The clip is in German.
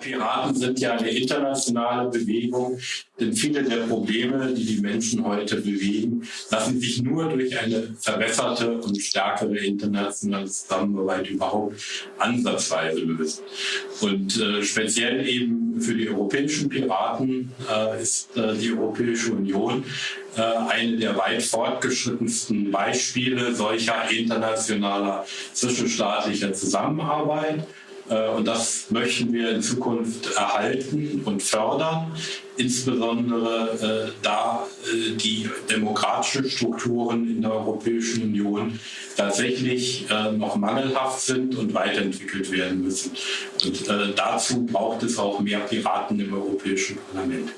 Piraten sind ja eine internationale Bewegung, denn viele der Probleme, die die Menschen heute bewegen, lassen sich nur durch eine verbesserte und stärkere internationale Zusammenarbeit überhaupt ansatzweise lösen. Und äh, speziell eben für die europäischen Piraten äh, ist äh, die Europäische Union äh, eine der weit fortgeschrittensten Beispiele solcher internationaler zwischenstaatlicher Zusammenarbeit. Äh, und das möchten wir in Zukunft erhalten und fördern, insbesondere äh, da äh, die demokratischen Strukturen in der Europäischen Union tatsächlich noch mangelhaft sind und weiterentwickelt werden müssen. Und dazu braucht es auch mehr Piraten im Europäischen Parlament.